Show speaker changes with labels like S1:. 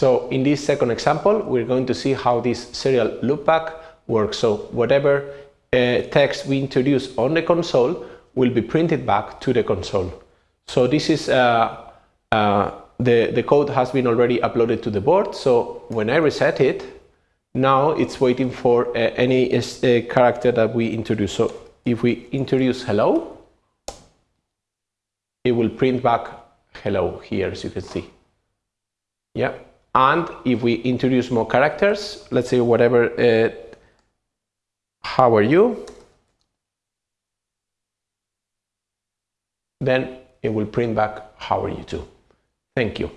S1: So in this second example, we're going to see how this serial loopback works. So whatever uh, text we introduce on the console will be printed back to the console. So this is uh, uh, the, the code has been already uploaded to the board. So when I reset it, now it's waiting for uh, any uh, character that we introduce. So if we introduce hello, it will print back hello here as you can see. Yeah. And if we introduce more characters, let's say whatever, uh, how are you? Then it will print back how are you too. Thank you.